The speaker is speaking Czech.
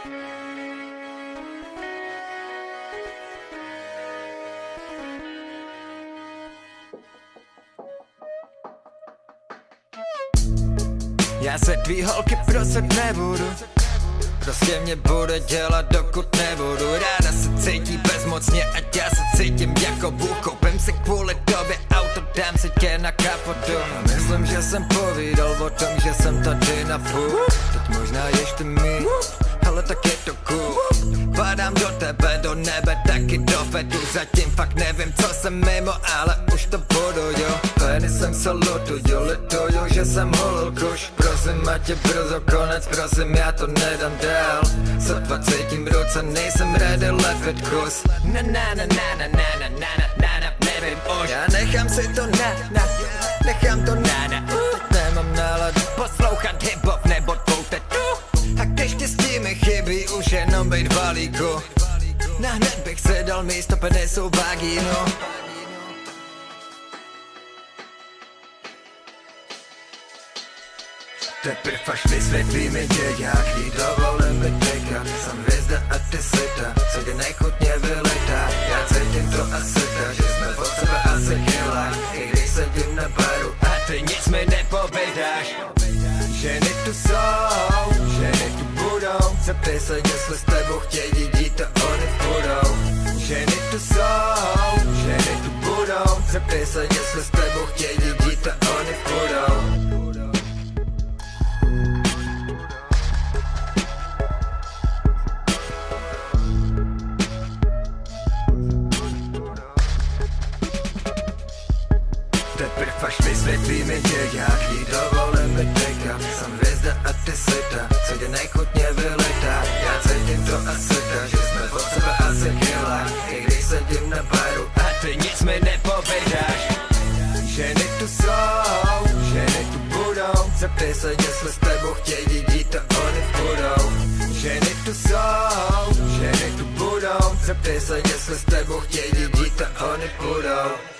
Já se tvý holky prosit nebudu. Prostě mě bude dělat dokud nebudu. Ráda se cítí bezmocně ať já se cítím jako Bůh. Koupím si kvůli tobě auto, dám si tě na kapotu. Myslím, že jsem povídal o tom, že jsem tady na půl. Teď možná ještě mít ale tak je to cool. Padám do tebe, do nebe, taky do fetu. Zatím fakt nevím, co jsem mimo, ale už to budu, jo. Penisem se lutuju, lituju, že jsem holil kuš Prosím, ať je brzo konec, prosím, já to nedám dál Sotva cítím ruce, nejsem ready lepit kus Na na na na na na na na na na na nevím už. Já nechám si to na na, nechám to na jenom být v balíku. Na hned bych se dal místo penisou vagínu Teprv až vysvětlíme tě, jak jí dovolím mi tekat. Jsem hvězda a ty sita, co tě nechutně vylitá Já cítím to asi tak, že jsme od sebe asi chylá I když sedím na baru a ty nic mi nepovědáš. Ženy tu jsou, Zeptej se, jestli s tebou chtějí dít a oni budou. Ženy tu jsou, ženy tu budou. Zeptej se, jestli s tebou chtějí dít a oni budou. Teprv až vysvětlíme tě, jak jí dovolím mi tekat Jsem hvězda a ty sita, co tě nechutně vylitá ty nic mi nepovědáš. Ženy tu jsou, ženy tu budou. Zeptej se, jestli s tebou chtějí dít a oni budou. Ženy tu jsou, ženy tu budou. Zeptej se, jestli s tebou chtějí dít a oni budou